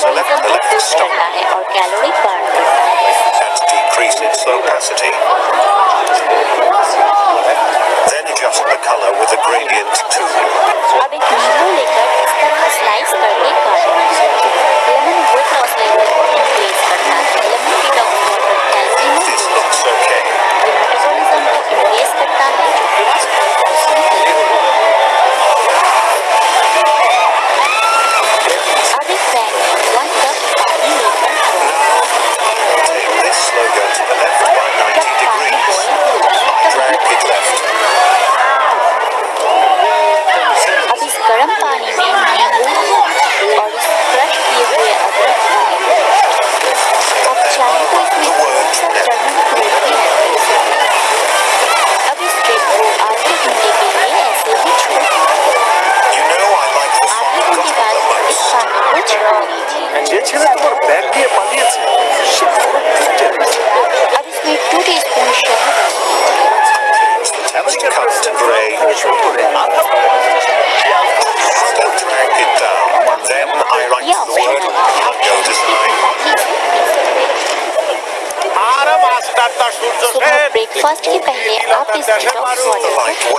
select the living stone That decreases opacity. Breakfast के पहले आप इस डिटॉक्स वाटर को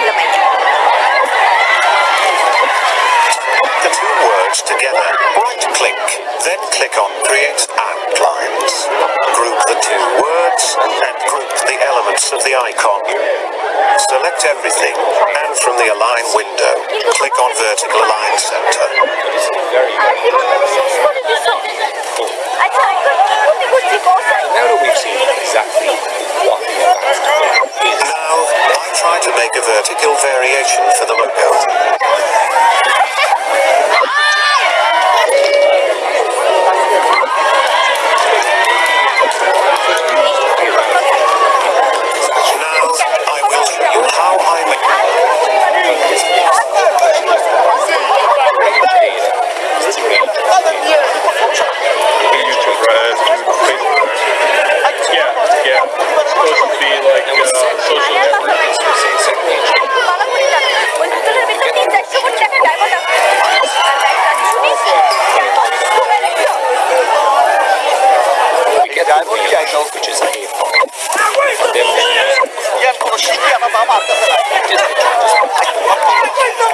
The two words together, right-click, then click on Create outlines. Group the two words and group the elements of the icon. Select everything, and from the Align window, click on Vertical Align Center. Now that we've seen exactly what now, I try to make a vertical variation for the logo. Now, I will show you how I make... Yeah, yeah. It's supposed to be like... Uh, health, which is a problem.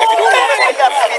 If you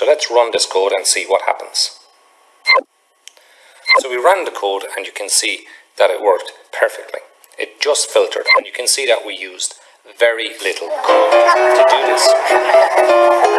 So let's run this code and see what happens. So we ran the code and you can see that it worked perfectly. It just filtered and you can see that we used very little code to do this.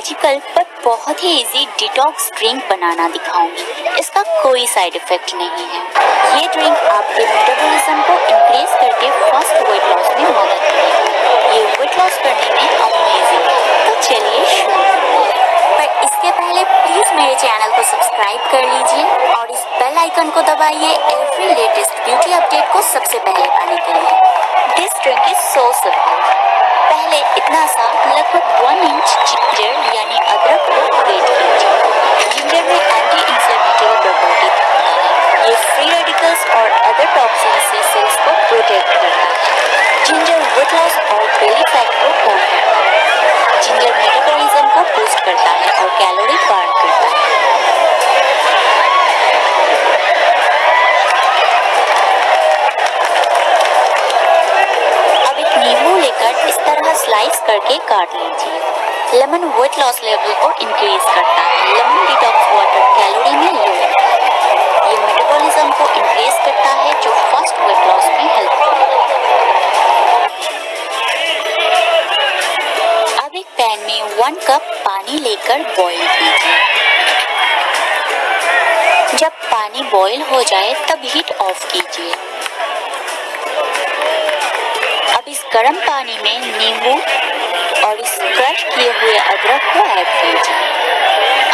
Magical पर बहुत ही easy detox drink बनाना दिखाऊँगी। इसका कोई side effect नहीं है। ये ड्रिंक आपके मेटाबॉलिज्म को इंक्रीज करके फास्ट वेट लॉस में मदद करेगी। ये वेट लॉस करने में अमेजिंग है। तो चलिए शुरू करते हैं पर इसके पहले प्लीज़ मेरे चैनल को सब्सक्राइब कर लीजिए और इस बेल आइकन को दबाइए एवरी लेटेस्ट ब्यूटी अपडेट को सबसे पहले पाने के लिए। This drink is so simple पहले इतना सा लगभग वन इंच जिंजर यानी अदरक को ग्रेट कीजिए। जिंजर में एंटी इंफ्लेमेटरी प्रॉपर्टी ये फ्री रेडिकल्स और अदर टॉक्सिन से सेल्स को प्रोटेक्ट करता है जिंजर वेट लॉस और बेली फैट को कम करता है जिंजर मेटाबॉलिज्म को बूस्ट करता है और कैलोरी बर्न करता है। अब एक नींबू लेकर इस तरह स्लाइस करके काट लीजिए। लेमन वेट लॉस लेवल को इंक्रीज करता है। लेमन डिटॉक्स वाटर कैलोरी में लो ये मेटाबॉलिज्म को इंक्रीज करता है, जो फास्ट वेट लॉस में हेल्प करता है। अब एक पैन में वन कप पानी लेकर बॉईल कीजिए। जब पानी बॉईल हो जाए, तब हीट ऑफ़ कीजिए। अब इस गर्म पानी में नींबू और इस क्रश किए हुए अदरक को ऐड कीजिए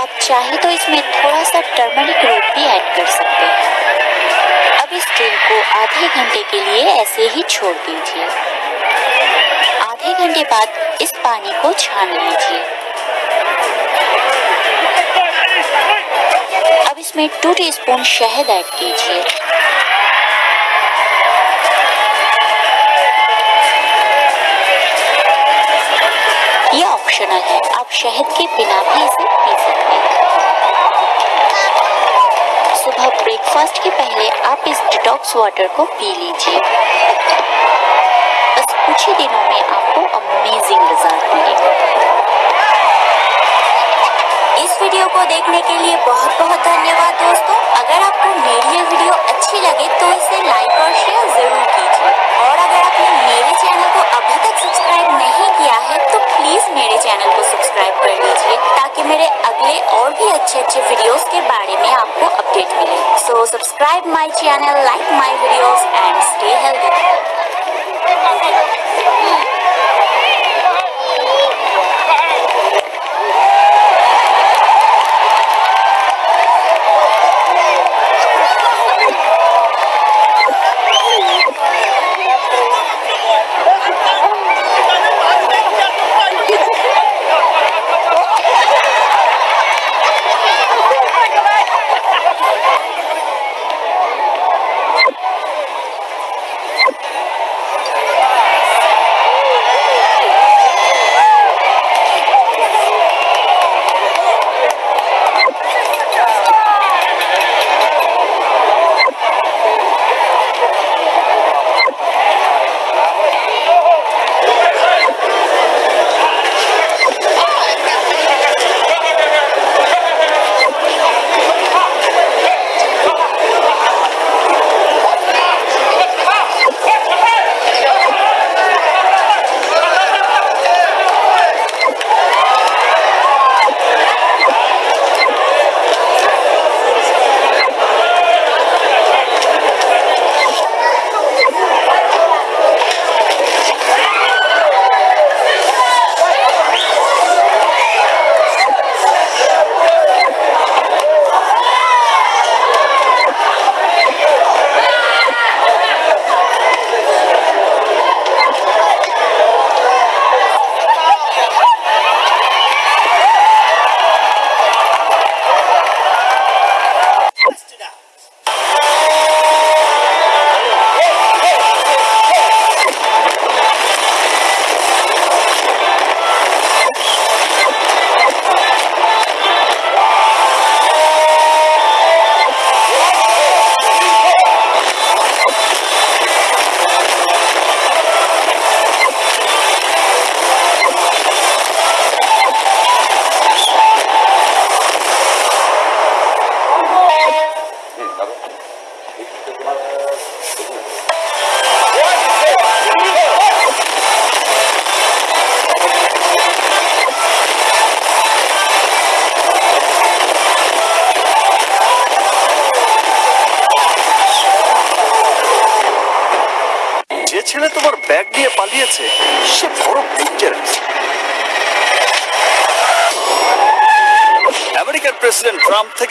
अब चाहे तो इसमें थोड़ा सा टर्मरिक रूट भी ऐड कर सकते हैं। अब इस ड्रिंक को आधे घंटे के लिए ऐसे ही छोड़ दीजिए। आधे घंटे बाद इस पानी को छान लीजिए। अब इसमें टू टीस्पून शहद ऐड कीजिए। आप शहद के बिना भी इसे पी सकते हैं। सुबह ब्रेकफास्ट के पहले आप इस डिटॉक्स वाटर को पी लीजिए। बस कुछ ही दिनों में आपको अमेजिंग रिज़ल्ट मिलेगा। इस वीडियो को देखने के लिए बहुत बहुत धन्यवाद दोस्तों। अगर आपको मेरी ये वीडियो अच्छी लगे तो इसे लाइक और शेयर ज़रूर कीजिए। और अगर आपने मेरे चैनल को अभी तक सब्सक्राइब नहीं किया है प्लीज़ मेरे चैनल को सब्सक्राइब कर लीजिए ताकि मेरे अगले और भी अच्छे अच्छे वीडियोस के बारे में आपको अपडेट मिले। So subscribe my channel like my videos and stay healthy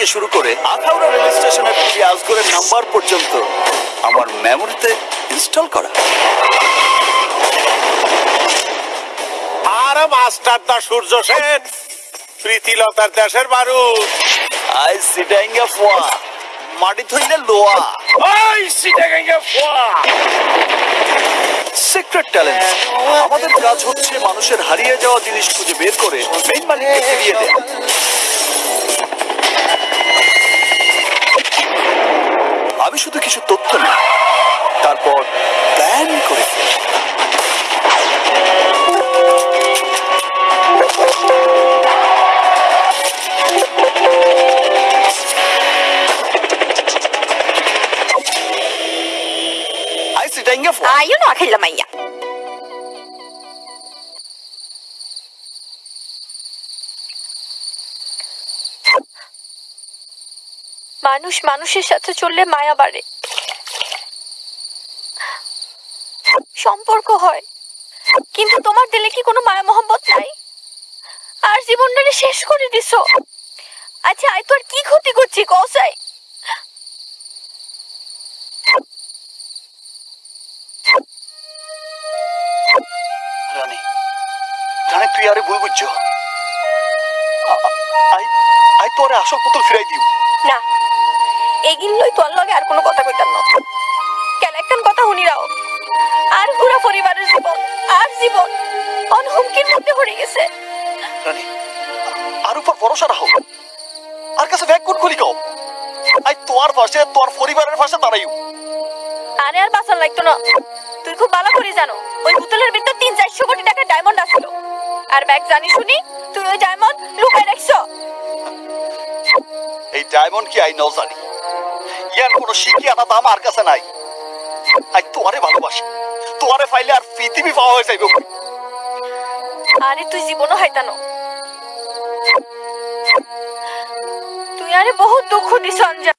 থেকে শুরু করে আখাউড়া রেল স্টেশনের পুরি আজগরের নাম্বার পর্যন্ত আমার মেমোরিতে ইনস্টল করা। আর মাস্টার দা সূর্য সেন প্রীতিলতার দেশের বারুদ। আই সিটাইঙ্গা ফোয়া মাটি থইলে লোয়া। ওই সিটাগাঙ্গা ফোয়া। সিক্রেট ট্যালেন্ট আমাদের কাজ হচ্ছে মানুষের হারিয়ে যাওয়া জিনিস খুঁজে বের করে মেইন মালিককে ফিরিয়ে দেয়া। আমি শুধু কিছু তথ্য নিই তারপর প্ল্যান করে। মানুষ মানুষের সাথে চললে মায়া বাড়ে। সম্পর্ক হয়। কিন্তু তোমার দিলে কি কোনো মায়া মোহাম্মত নাই? আর জীবনটাকে শেষ করে দিছো। আচ্ছা আই তোর কি ক্ষতি করছি কসাই রানী তুই আরে ভুল বুঝছ। আই আই তোরে আসল পুতুল ফিরাই দিও। না এগিন লই তোর লগে আর কোনো কথা কইতাম না। কেন একখান কথা শুনি রাও। আর পুরা পরিবারের জীবন আর জীবন অন হুমকির মধ্যে পড়ে গেছে। রানী আর উপর ভরসা রাখো। আর কাছে ব্যাগ কোন খুলি কও? আই তোর পাশে তোর পরিবারের পাশে দাঁড়াইও। আরে আর বাঁচার লাগতো না। তুই খুব ভালো করে জানো ওই বোতলের ভিতর তিন চারশো কোটি টাকা ডায়মন্ড আসলো আর ব্যাগ জানি শুনি তুই ওই ডায়মন্ড লুকায় রাখছো। এই ডায়মন্ড কি আই নাও জানি। ইয়ার কোনো শিখি আনা দাম আর কাছে নাই। আই তোরে ভালোবাসি। তোরে ফাইলে আর পৃথিবী পাওয়া হয়ে যাইব আরে তুই জীবনও হাইতানো। তুই আরে বহুত দুঃখ দিছ অঞ্জা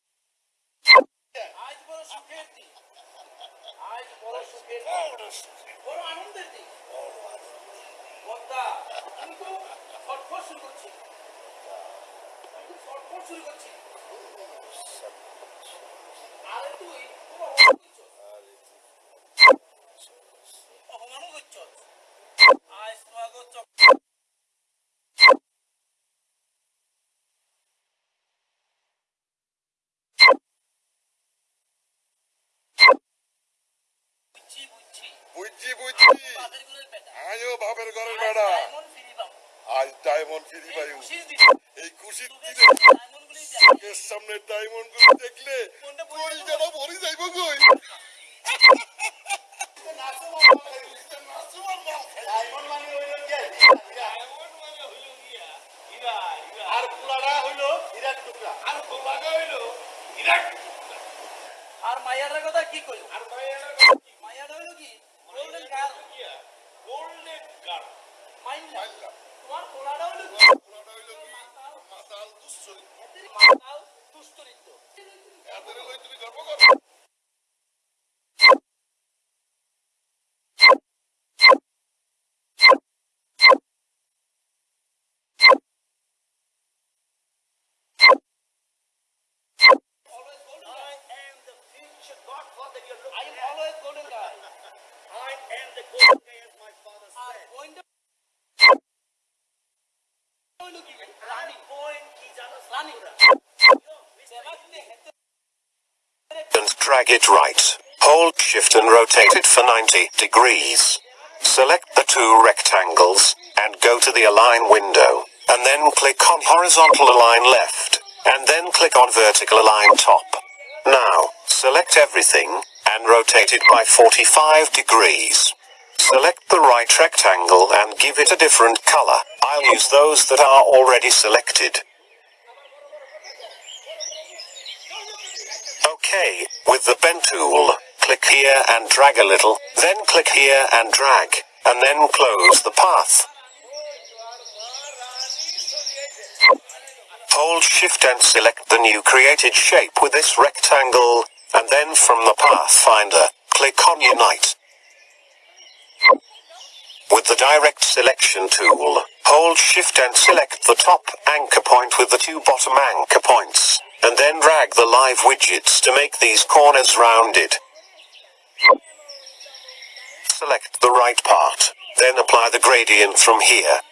বুঝছি বুঝছি। আমিও বাপের ঘরের বেড়া। আজ ডায়মন্ড ফিরি পাইও এই খুশির দিনে চোখের সামনে ডায়মন্ডগুলো দেখলে কই যেন ভরি যাইব কই আর মাইয়াটার কথা কি কইল আর মাইয়াটা হইল কি? গোল্ডেন গার্ল গোল্ডেন গার্ল মাইন্ডা তোমার পোলাটা হইল কি? মাতাল দুশ্চরিত মাতাল দুশ্চরিত্র এদের লই তুমি গর্ব করো I am always golden guy. I am the golden guy as my father said. And drag it right. Hold shift and rotate it for 90 degrees. Select the two rectangles and go to the align window and then click on horizontal align left and then click on vertical align top. Now, select everything and rotate it by 45 degrees. Select the right rectangle and give it a different color. I'll use those that are already selected. Okay, with the pen tool, click here and drag a little, then click here and drag, and then close the path. Hold shift and select the new created shape with this rectangle, and then from the path finder, click on unite. With the direct selection tool, hold shift and select the top anchor point with the two bottom anchor points, and then drag the live widgets to make these corners rounded. Select the right part, then apply the gradient from here.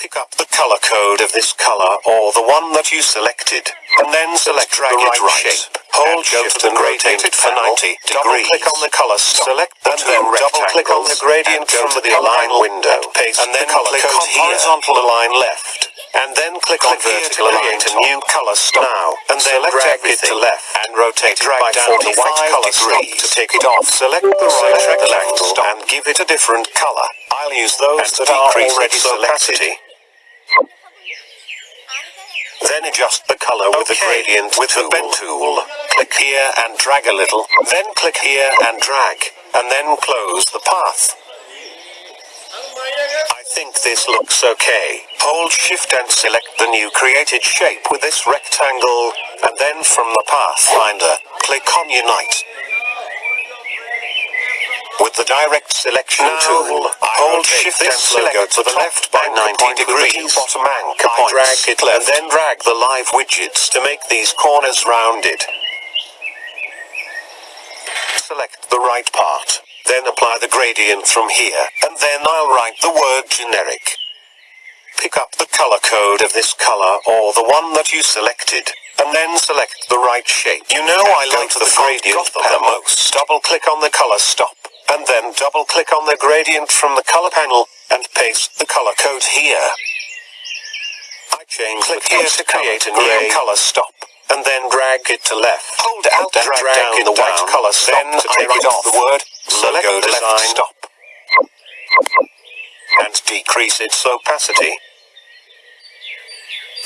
Pick up the color code of this color or the one that you selected, and then select drag the right, shape. Hold shift and rotate it for 90 degrees. Double Click on the color stop. Select the and then double click on the gradient from the align window. Paste and then the color click on horizontal align left. And then click, on vertical align to new color stop. Now, and then drag it to left and rotate it by down to white color degrees. to take it off. Select the right rectangle and give it a different color. I'll use those that are already selected. Then adjust the color with the gradient with the pen tool. Click here and drag a little, then click here and drag, and then close the path. I think this looks okay. Hold shift and select the new created shape with this rectangle, and then from the pathfinder, click on unite. With the direct selection tool, I hold shift and select to the left by 90 degrees. Bottom anchor I drag it left, and then drag the live widgets to make these corners rounded. Select the right part, then apply the gradient from here, and then I'll write the word generic. Pick up the color code of this color or the one that you selected, and then select the right shape. You know I like the gradient the most. Double click on the color stop, and then double click on the gradient from the color panel, and paste the color code here. I change click here to create a new color stop, and then drag it to left. Hold Alt and drag, drag down the white color stop then to take it off. The word select the design stop, and decrease its opacity.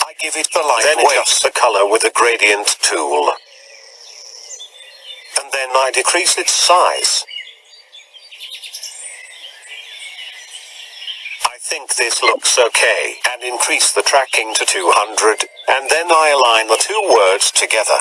I give it the light then adjust the color with the gradient tool. And then I decrease its size. I think this looks okay, and increase the tracking to 200, and then I align the two words together.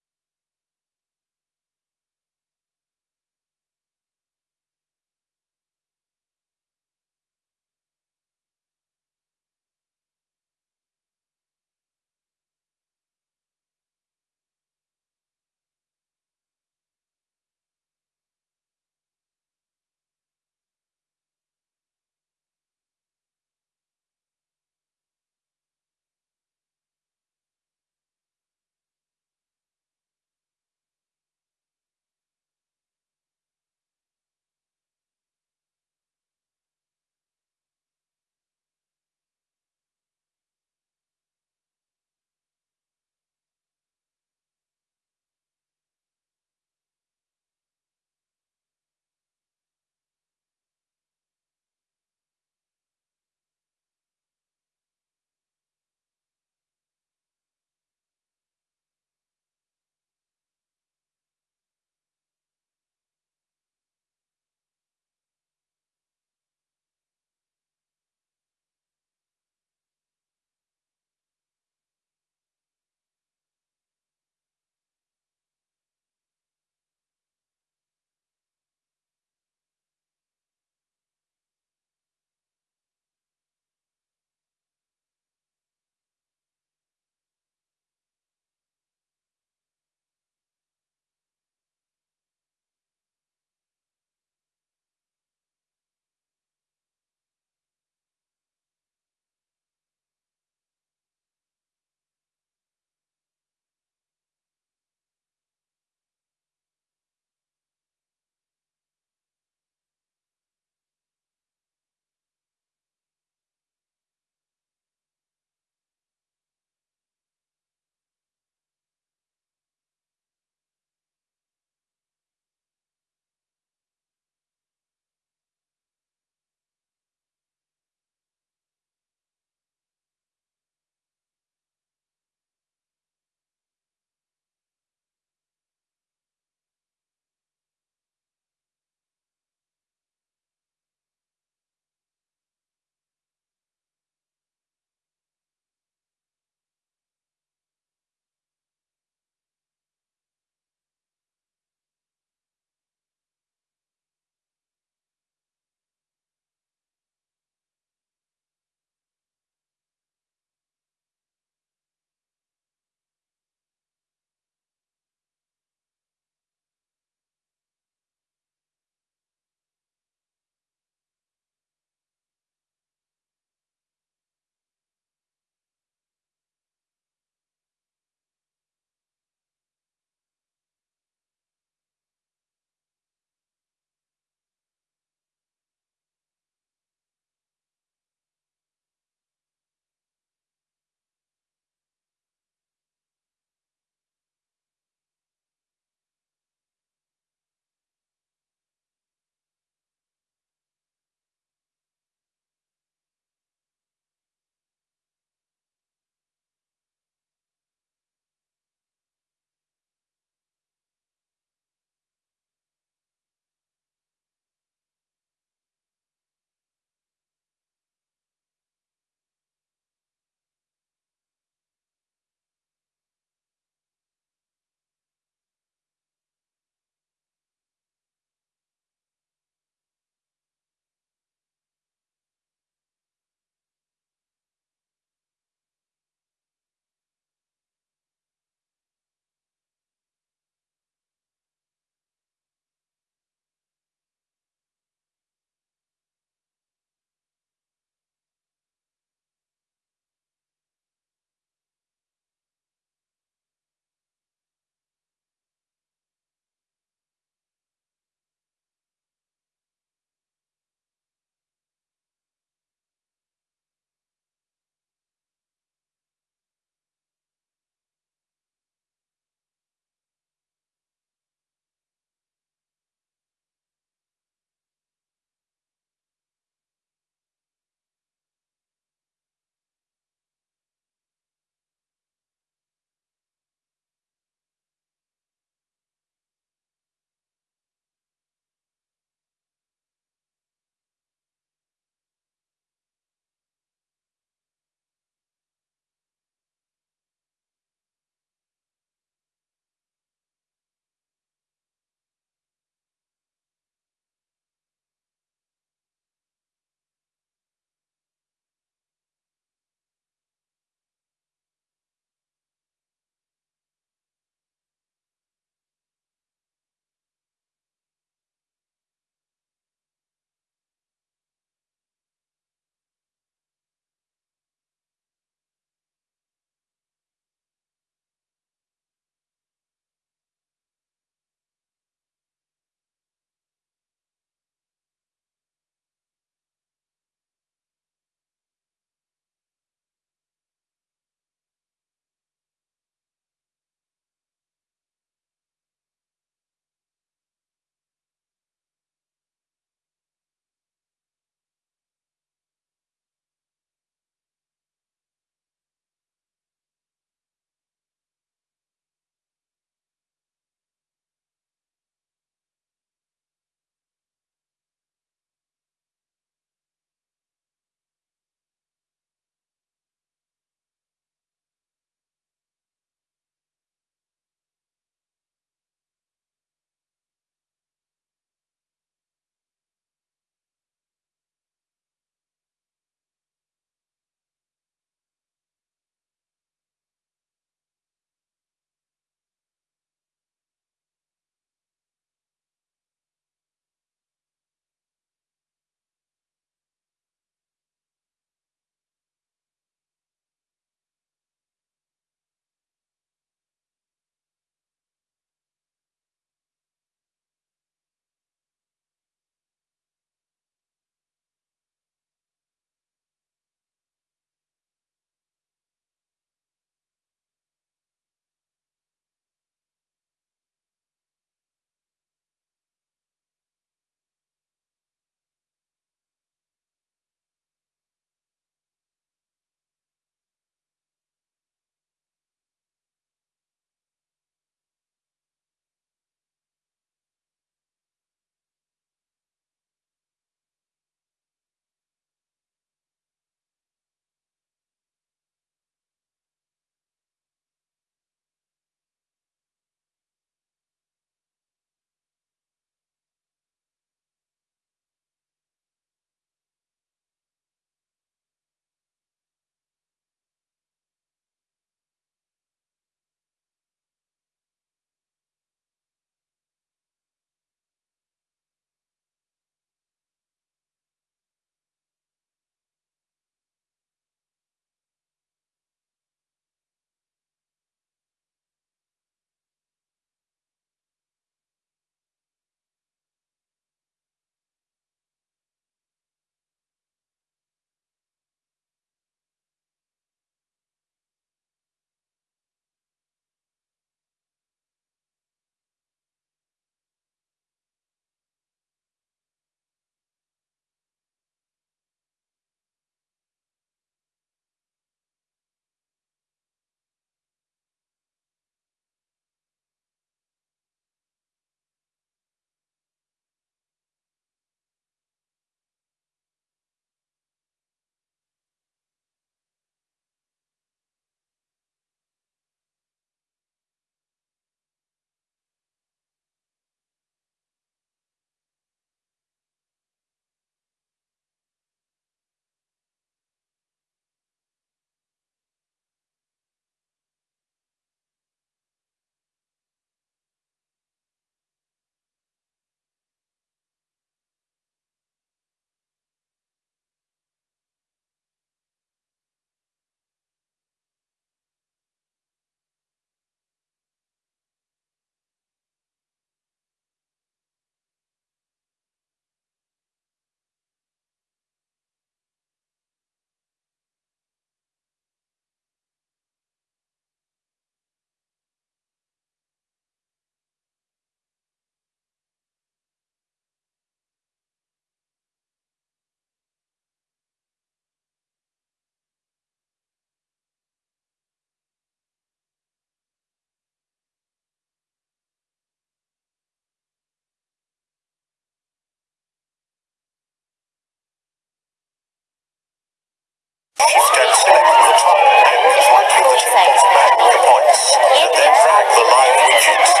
And select the top and with the temples back the points. And then drag the live widgets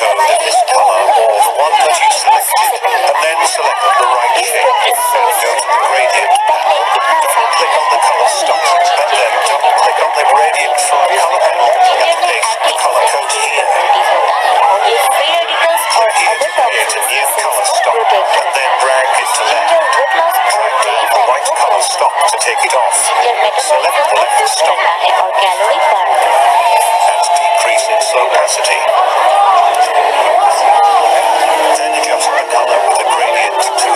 color of this or the one that you selected, and then select the right shape. Go to the gradient panel. Click on the color stop, and then double click on the gradient from the color panel and paste the color code here. Create a new color stop, and then drag it to left. Drag down the right color stop to take it off. Select the left stop increase its opacity. Then adjust the color with a gradient to...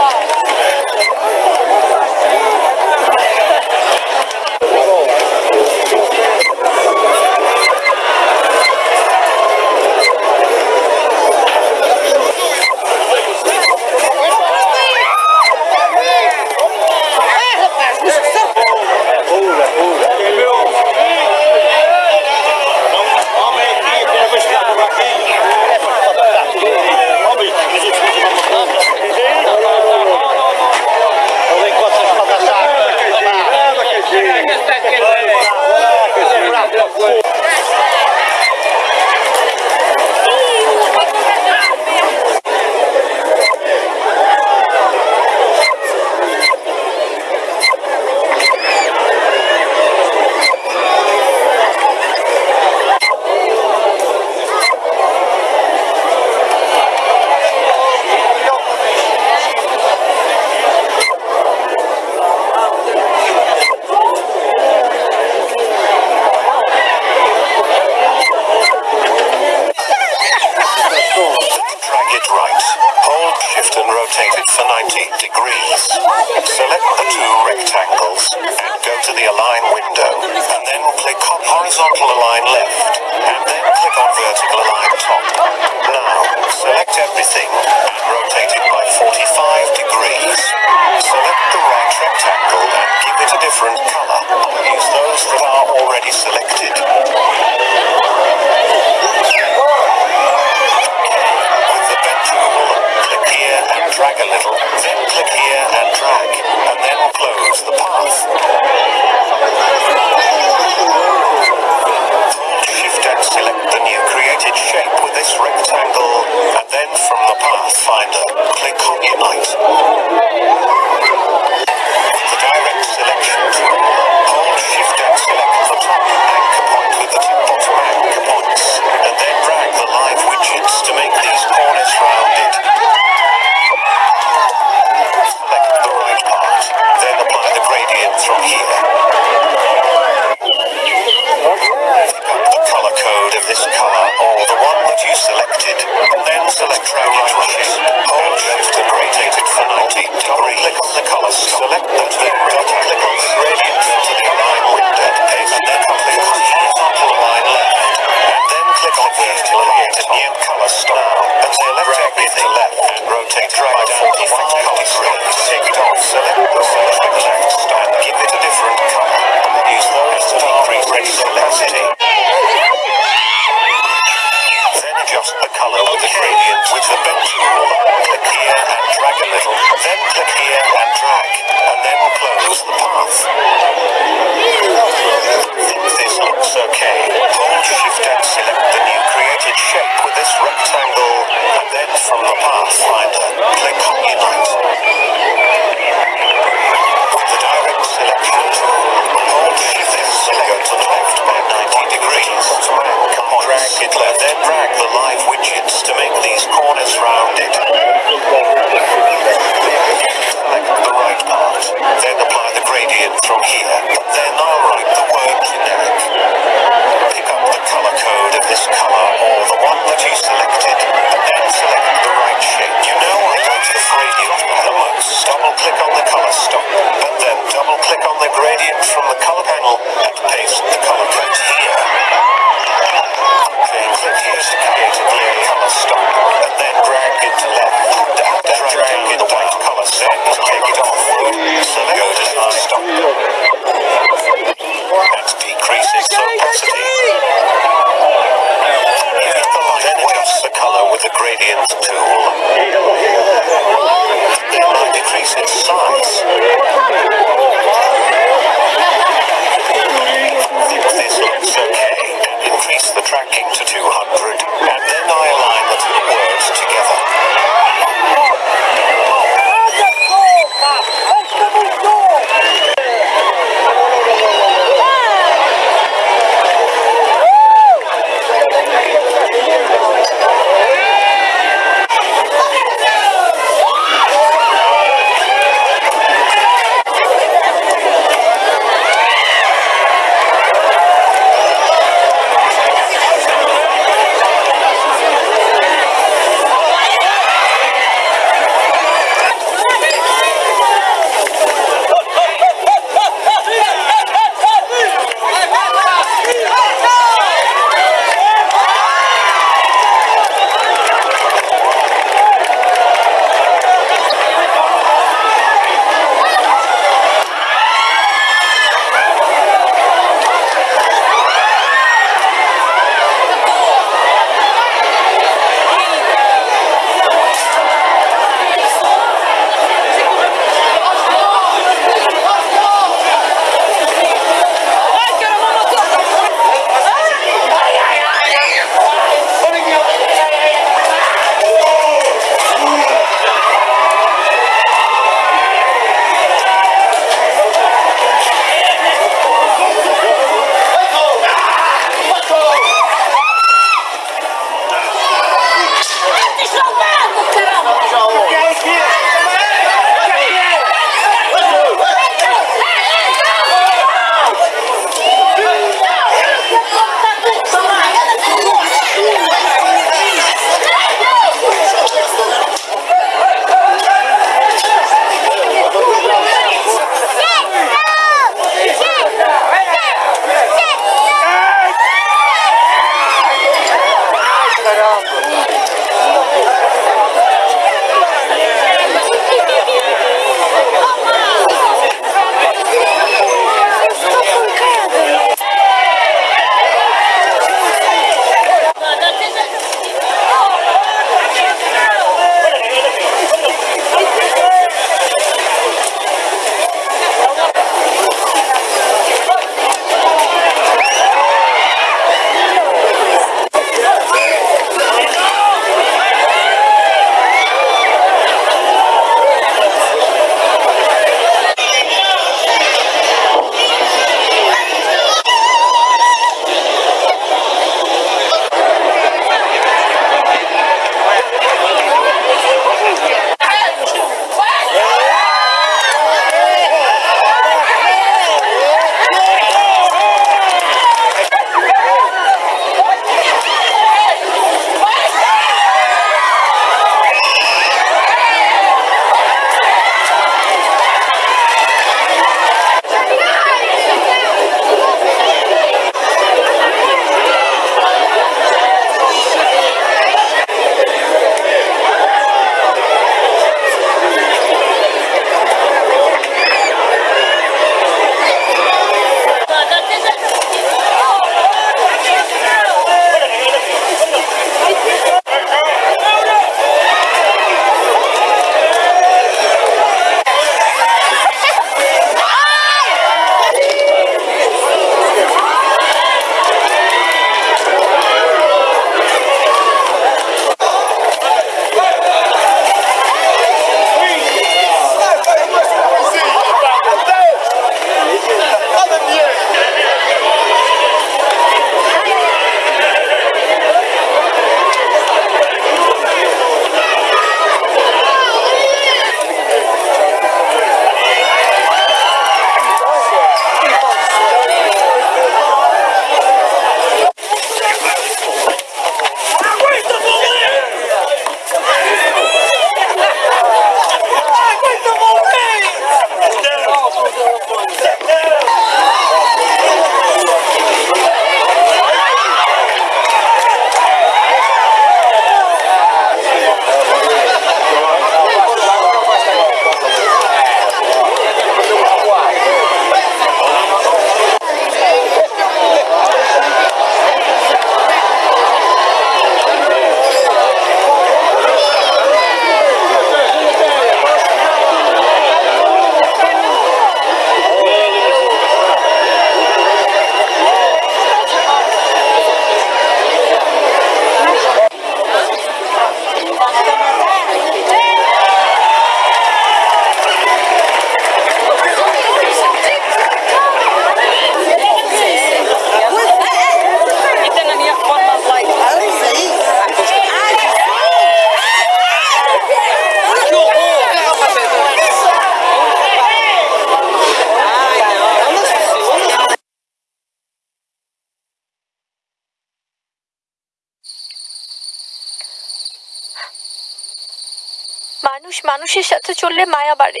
মানুষের সাথে চললে মায়া বাড়ে।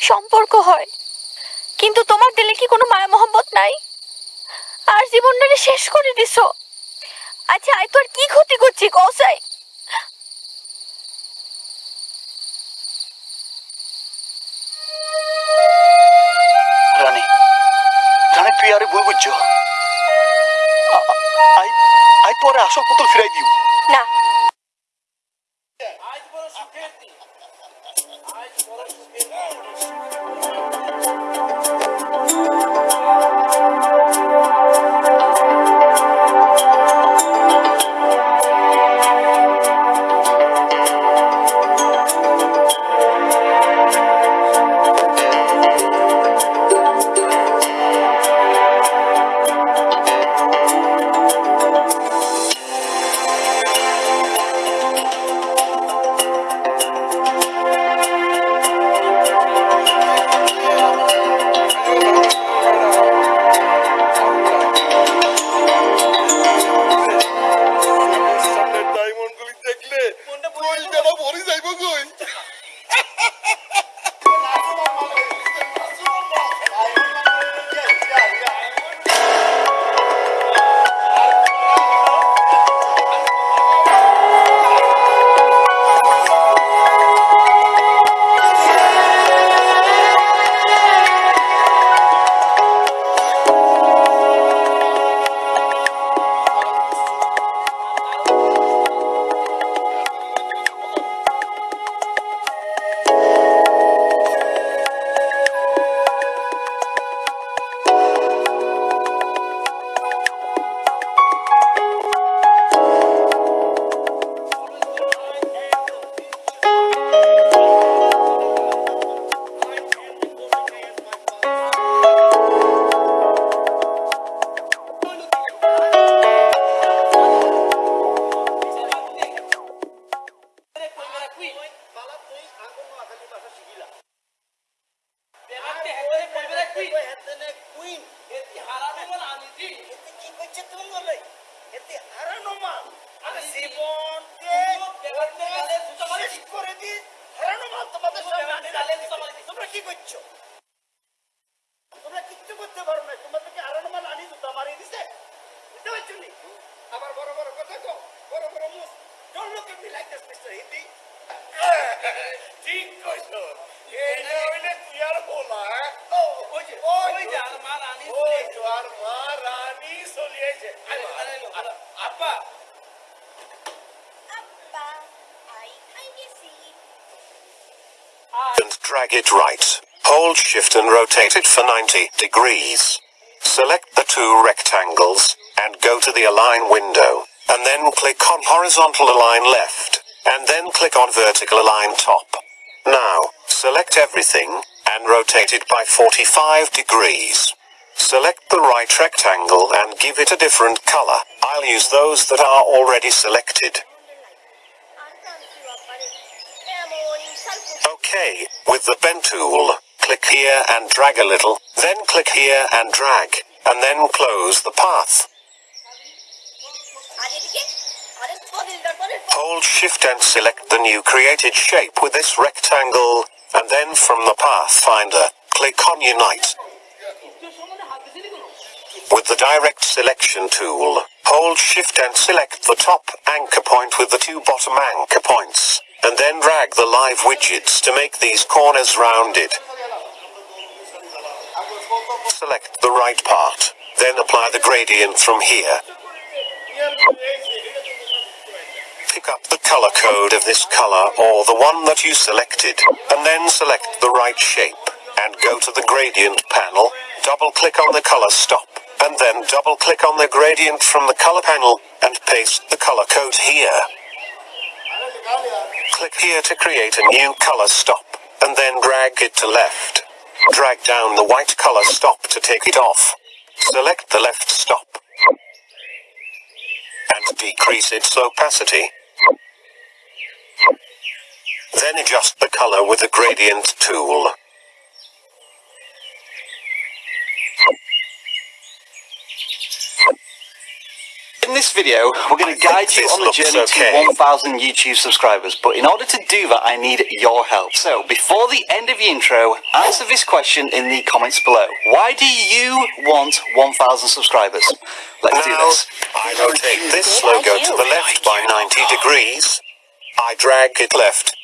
সম্পর্ক হয়। কিন্তু তোমার দিলে কি কোনো মায়া মহব্বত নাই? আর জীবনটাকে শেষ করে দিছো। আচ্ছা আই তো আর কি ক্ষতি করছি কসাই তুই আরে বই বুঝছ। আই আই তোরে আসল পুতুল ফিরাই দিও। Aperte! Ai, fora de degrees. Select the two rectangles and go to the align window and then click on horizontal align left and then click on vertical align top. Now, select everything and rotate it by 45 degrees. Select the right rectangle and give it a different color. I'll use those that are already selected. Okay, with the pen tool, click here and drag a little, then click here and drag, and then close the path. Hold shift and select the new created shape with this rectangle, and then from the pathfinder, click on unite. With the direct selection tool, hold shift and select the top anchor point with the two bottom anchor points, and then drag the live widgets to make these corners rounded. Select the right part, then apply the gradient from here. Pick up the color code of this color or the one that you selected, and then select the right shape, and go to the gradient panel, double click on the color stop, and then double click on the gradient from the color panel, and paste the color code here. Click here to create a new color stop, and then drag it to left. Drag down the white color stop to take it off. Select the left stop. And decrease its opacity. Then adjust the color with the gradient tool. In this video, we're going to guide you on the journey okay. to 1,000 YouTube subscribers. But in order to do that, I need your help. So, before the end of the intro, answer this question in the comments below. Why do you want 1,000 subscribers? Let's do this. I rotate this logo to the left by 90 degrees. I drag it left.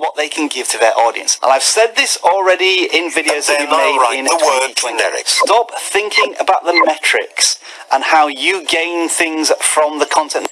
What they can give to their audience. And I've said this already in videos that we And then I made write in the word 2020. generic. Stop thinking about the metrics and how you gain things from the content.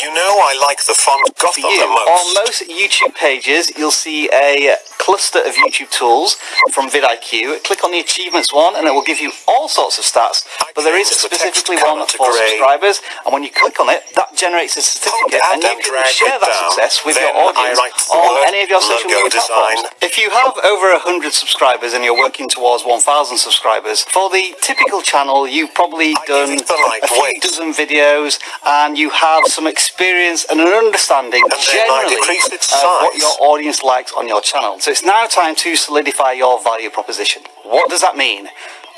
You know I like the font Goth For the most. on most YouTube pages, you'll see a cluster of YouTube tools from vidIQ. Click on the achievements one and it will give you all sorts of stats, but there is specifically one for subscribers, and when you click on it, that generates a certificate, and you can share that down. success with Then your audience on any of your social media platforms. If you have over 100 subscribers and you're working towards 1,000 subscribers, for the typical channel, you've probably done it the right a few weight. dozen videos and you have some experience and an understanding And generally of what your audience likes on your channel. So it's now time to solidify your value proposition. What does that mean?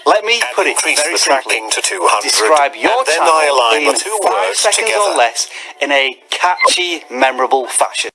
Let me And put it very simply. to 200. Describe your then channel I align in the two five words seconds together. or less in a catchy, memorable fashion.